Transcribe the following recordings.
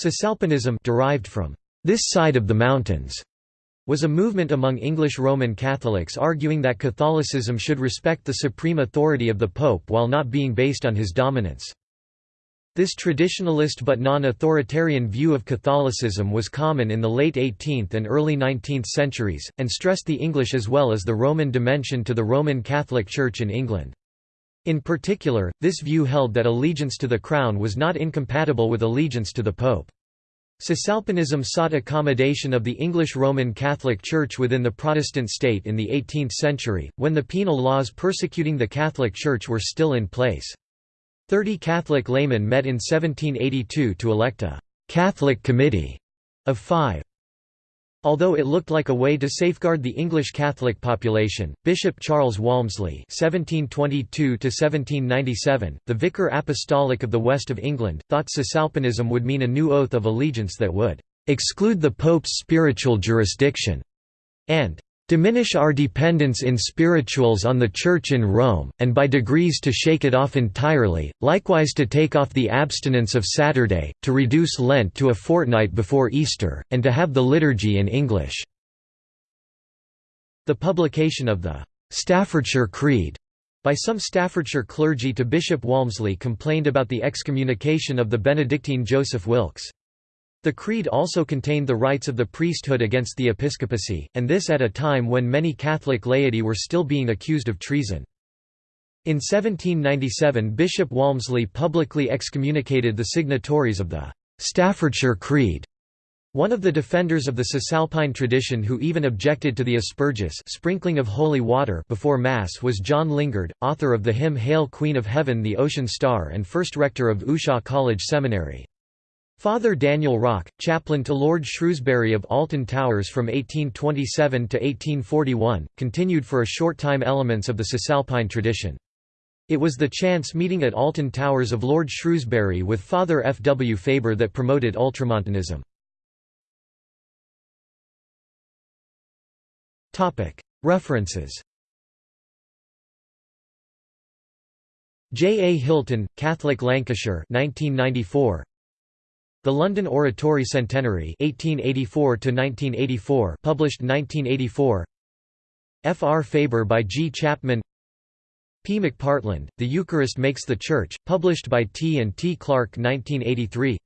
Cisalpinism derived from this side of the mountains was a movement among English Roman Catholics arguing that Catholicism should respect the supreme authority of the Pope while not being based on his dominance. This traditionalist but non-authoritarian view of Catholicism was common in the late 18th and early 19th centuries, and stressed the English as well as the Roman dimension to the Roman Catholic Church in England. In particular, this view held that allegiance to the Crown was not incompatible with allegiance to the Pope. Cisalpinism sought accommodation of the English Roman Catholic Church within the Protestant state in the 18th century, when the penal laws persecuting the Catholic Church were still in place. Thirty Catholic laymen met in 1782 to elect a «Catholic Committee» of five. Although it looked like a way to safeguard the English Catholic population, Bishop Charles Walmsley (1722–1797), the Vicar Apostolic of the West of England, thought Cisalpinism would mean a new oath of allegiance that would exclude the Pope's spiritual jurisdiction, and diminish our dependence in spirituals on the Church in Rome, and by degrees to shake it off entirely, likewise to take off the abstinence of Saturday, to reduce Lent to a fortnight before Easter, and to have the liturgy in English." The publication of the «Staffordshire Creed» by some Staffordshire clergy to Bishop Walmsley complained about the excommunication of the Benedictine Joseph Wilkes. The creed also contained the rights of the priesthood against the episcopacy, and this at a time when many Catholic laity were still being accused of treason. In 1797 Bishop Walmsley publicly excommunicated the signatories of the «Staffordshire Creed», one of the defenders of the Cisalpine tradition who even objected to the asperges sprinkling of holy water before Mass was John Lingard, author of the hymn Hail Queen of Heaven the Ocean Star and first rector of Ushaw College Seminary. Father Daniel Rock, chaplain to Lord Shrewsbury of Alton Towers from 1827 to 1841, continued for a short time elements of the Cisalpine tradition. It was the chance meeting at Alton Towers of Lord Shrewsbury with Father F. W. Faber that promoted Ultramontanism. References J. A. Hilton, Catholic Lancashire 1994. The London Oratory Centenary 1884 published 1984 F. R. Faber by G. Chapman P. McPartlan, The Eucharist Makes the Church, published by T. and T. Clark 1983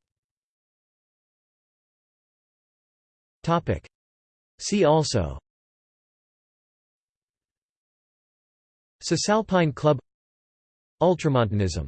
See also Cisalpine Club Ultramontanism